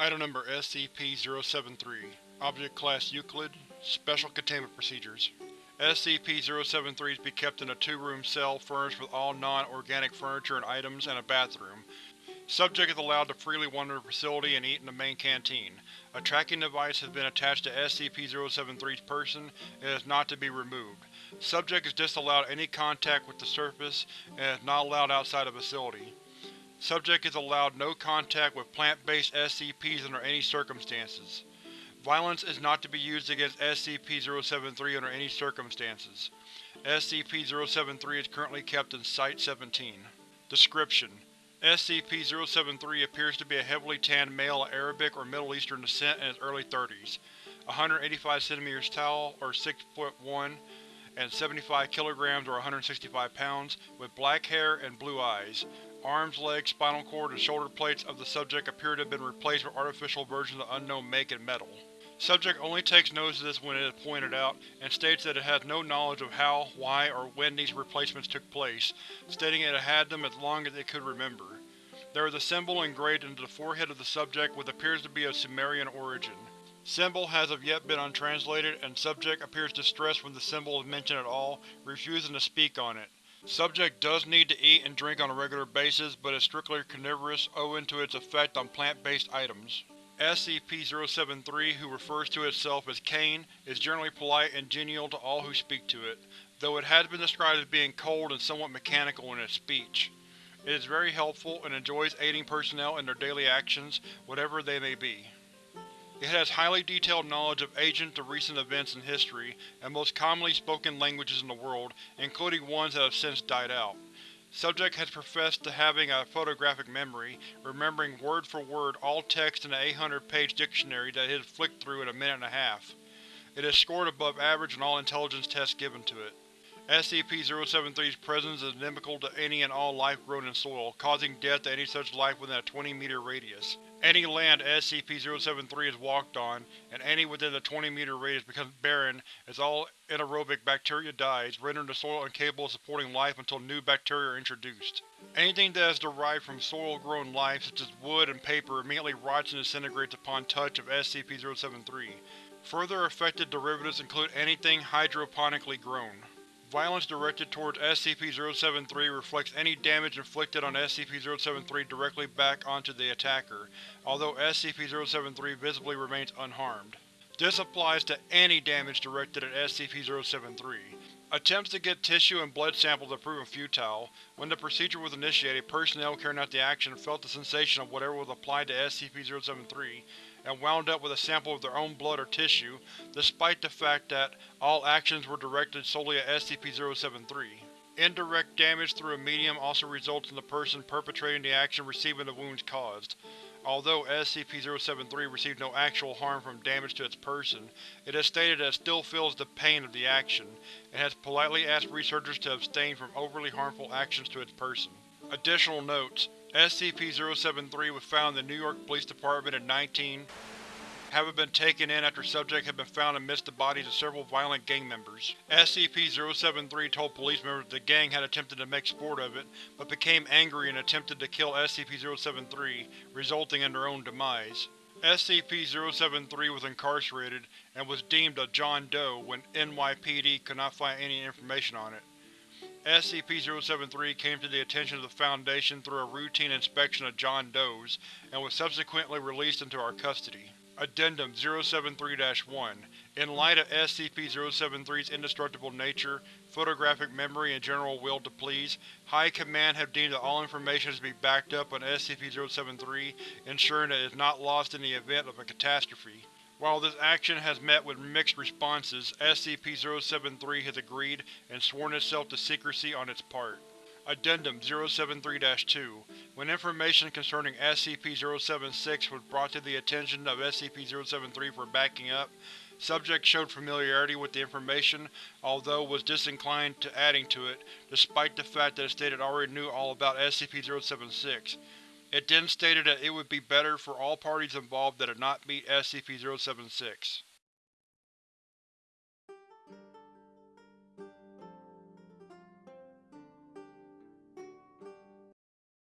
Item Number SCP-073 Object Class Euclid Special Containment Procedures SCP-073 is to be kept in a two-room cell furnished with all non-organic furniture and items and a bathroom. Subject is allowed to freely wander the facility and eat in the main canteen. A tracking device has been attached to SCP-073's person and is not to be removed. Subject is disallowed any contact with the surface and is not allowed outside the facility. Subject is allowed no contact with plant-based SCPs under any circumstances. Violence is not to be used against SCP-073 under any circumstances. SCP-073 is currently kept in Site-17. Description: SCP-073 appears to be a heavily tanned male of Arabic or Middle Eastern descent in his early 30s, 185 cm tall, or 6 foot 1, and 75 kilograms or 165 pounds, with black hair and blue eyes. Arms, legs, spinal cord, and shoulder plates of the subject appear to have been replaced with artificial versions of unknown make and metal. Subject only takes notice of this when it is pointed out, and states that it has no knowledge of how, why, or when these replacements took place, stating it had them as long as it could remember. There is a symbol engraved into the forehead of the subject which appears to be of Sumerian origin. Symbol has of yet been untranslated, and subject appears distressed when the symbol is mentioned at all, refusing to speak on it. Subject does need to eat and drink on a regular basis, but is strictly carnivorous owing to its effect on plant-based items. SCP-073, who refers to itself as Cain, is generally polite and genial to all who speak to it, though it has been described as being cold and somewhat mechanical in its speech. It is very helpful and enjoys aiding personnel in their daily actions, whatever they may be. It has highly detailed knowledge of ancient to recent events in history and most commonly spoken languages in the world, including ones that have since died out. Subject has professed to having a photographic memory, remembering word for word all text in an 800-page dictionary that it has flicked through in a minute and a half. It has scored above average in all intelligence tests given to it. SCP-073's presence is inimical to any and all life grown in soil, causing death to any such life within a 20-meter radius. Any land SCP-073 is walked on, and any within the 20-meter radius becomes barren as all anaerobic bacteria dies, rendering the soil incapable of supporting life until new bacteria are introduced. Anything that is derived from soil-grown life, such as wood and paper, immediately rots and disintegrates upon touch of SCP-073. Further affected derivatives include anything hydroponically grown. Violence directed towards SCP-073 reflects any damage inflicted on SCP-073 directly back onto the attacker, although SCP-073 visibly remains unharmed. This applies to any damage directed at SCP-073. Attempts to get tissue and blood samples have proven futile. When the procedure was initiated, personnel carrying out the action felt the sensation of whatever was applied to SCP-073, and wound up with a sample of their own blood or tissue, despite the fact that all actions were directed solely at SCP-073. Indirect damage through a medium also results in the person perpetrating the action receiving the wounds caused. Although SCP-073 received no actual harm from damage to its person, it has stated that it still feels the pain of the action, and has politely asked researchers to abstain from overly harmful actions to its person. Additional notes: SCP-073 was found in the New York Police Department in 19, having been taken in after subject had been found amidst the bodies of several violent gang members. SCP-073 told police members that the gang had attempted to make sport of it, but became angry and attempted to kill SCP-073, resulting in their own demise. SCP-073 was incarcerated and was deemed a John Doe when NYPD could not find any information on it. SCP-073 came to the attention of the Foundation through a routine inspection of John Does, and was subsequently released into our custody. Addendum 073-1 In light of SCP-073's indestructible nature, photographic memory, and general will to please, High Command have deemed that all information is to be backed up on SCP-073, ensuring that it is not lost in the event of a catastrophe. While this action has met with mixed responses, SCP-073 has agreed and sworn itself to secrecy on its part. Addendum 073-2 When information concerning SCP-076 was brought to the attention of SCP-073 for backing up, Subject showed familiarity with the information, although was disinclined to adding to it, despite the fact that it stated it already knew all about SCP-076. It then stated that it would be better for all parties involved that it not meet SCP-076.